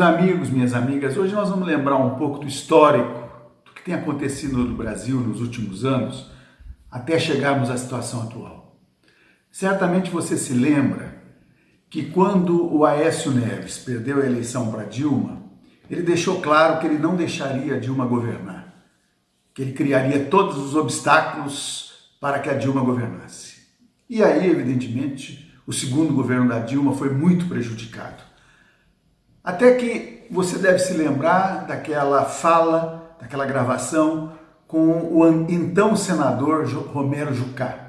amigos, minhas amigas, hoje nós vamos lembrar um pouco do histórico do que tem acontecido no Brasil nos últimos anos até chegarmos à situação atual. Certamente você se lembra que quando o Aécio Neves perdeu a eleição para Dilma, ele deixou claro que ele não deixaria Dilma governar, que ele criaria todos os obstáculos para que a Dilma governasse. E aí, evidentemente, o segundo governo da Dilma foi muito prejudicado. Até que você deve se lembrar daquela fala, daquela gravação com o então senador Romero Jucá,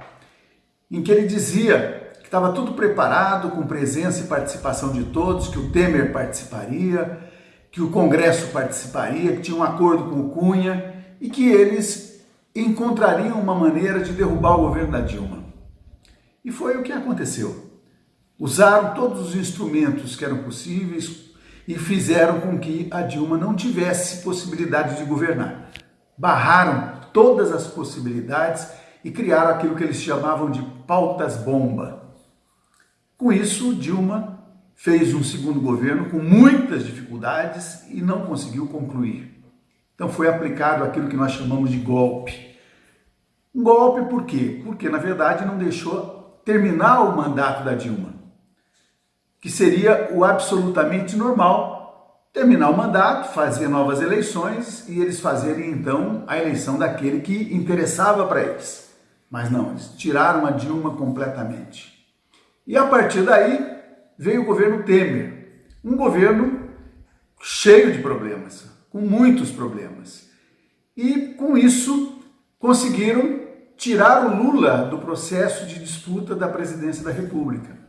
em que ele dizia que estava tudo preparado, com presença e participação de todos, que o Temer participaria, que o Congresso participaria, que tinha um acordo com o Cunha e que eles encontrariam uma maneira de derrubar o governo da Dilma. E foi o que aconteceu. Usaram todos os instrumentos que eram possíveis, e fizeram com que a Dilma não tivesse possibilidade de governar. Barraram todas as possibilidades e criaram aquilo que eles chamavam de pautas bomba. Com isso, Dilma fez um segundo governo com muitas dificuldades e não conseguiu concluir. Então foi aplicado aquilo que nós chamamos de golpe. Um golpe por quê? Porque na verdade não deixou terminar o mandato da Dilma que seria o absolutamente normal, terminar o mandato, fazer novas eleições e eles fazerem então a eleição daquele que interessava para eles. Mas não, eles tiraram a Dilma completamente. E a partir daí veio o governo Temer, um governo cheio de problemas, com muitos problemas. E com isso conseguiram tirar o Lula do processo de disputa da presidência da República.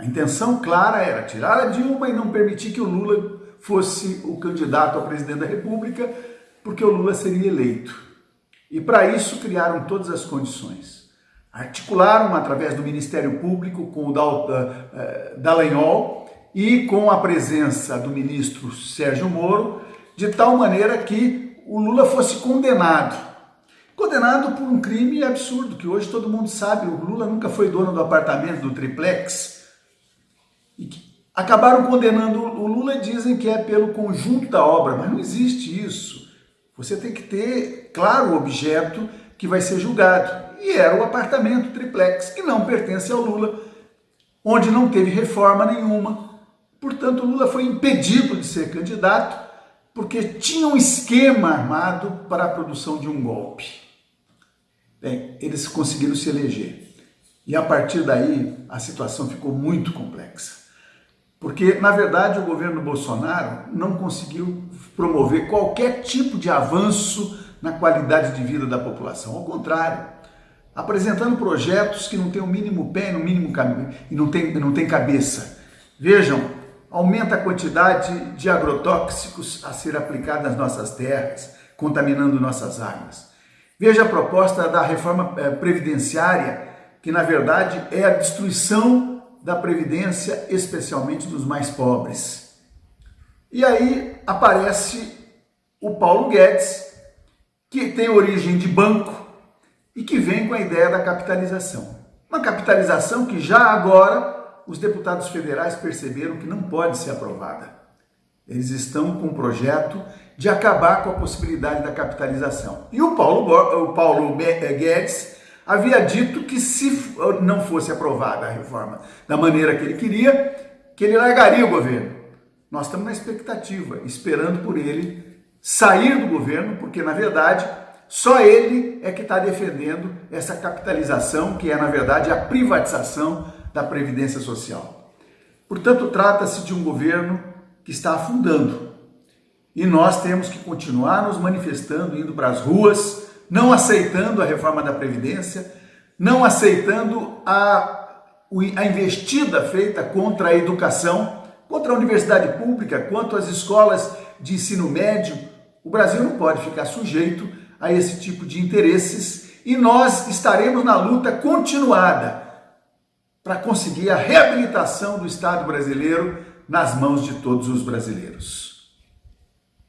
A intenção clara era tirar a Dilma e não permitir que o Lula fosse o candidato a presidente da República, porque o Lula seria eleito. E para isso criaram todas as condições. Articularam através do Ministério Público com o eh, Dallagnol e com a presença do ministro Sérgio Moro, de tal maneira que o Lula fosse condenado. Condenado por um crime absurdo, que hoje todo mundo sabe, o Lula nunca foi dono do apartamento do triplex, acabaram condenando o Lula e dizem que é pelo conjunto da obra, mas não existe isso. Você tem que ter, claro, o objeto que vai ser julgado. E era o apartamento triplex, que não pertence ao Lula, onde não teve reforma nenhuma. Portanto, Lula foi impedido de ser candidato porque tinha um esquema armado para a produção de um golpe. Bem, eles conseguiram se eleger. E a partir daí, a situação ficou muito complexa. Porque, na verdade, o governo Bolsonaro não conseguiu promover qualquer tipo de avanço na qualidade de vida da população. Ao contrário, apresentando projetos que não têm o mínimo pé, no mínimo caminho e não tem, não tem cabeça. Vejam, aumenta a quantidade de agrotóxicos a ser aplicada nas nossas terras, contaminando nossas águas. Veja a proposta da reforma eh, previdenciária, que na verdade é a destruição da Previdência, especialmente dos mais pobres. E aí aparece o Paulo Guedes, que tem origem de banco e que vem com a ideia da capitalização. Uma capitalização que já agora os deputados federais perceberam que não pode ser aprovada. Eles estão com um projeto de acabar com a possibilidade da capitalização. E o Paulo, o Paulo Guedes havia dito que se não fosse aprovada a reforma da maneira que ele queria, que ele largaria o governo. Nós estamos na expectativa, esperando por ele sair do governo, porque na verdade só ele é que está defendendo essa capitalização, que é na verdade a privatização da Previdência Social. Portanto, trata-se de um governo que está afundando. E nós temos que continuar nos manifestando, indo para as ruas, não aceitando a reforma da Previdência, não aceitando a, a investida feita contra a educação, contra a universidade pública, quanto às escolas de ensino médio. O Brasil não pode ficar sujeito a esse tipo de interesses e nós estaremos na luta continuada para conseguir a reabilitação do Estado brasileiro nas mãos de todos os brasileiros.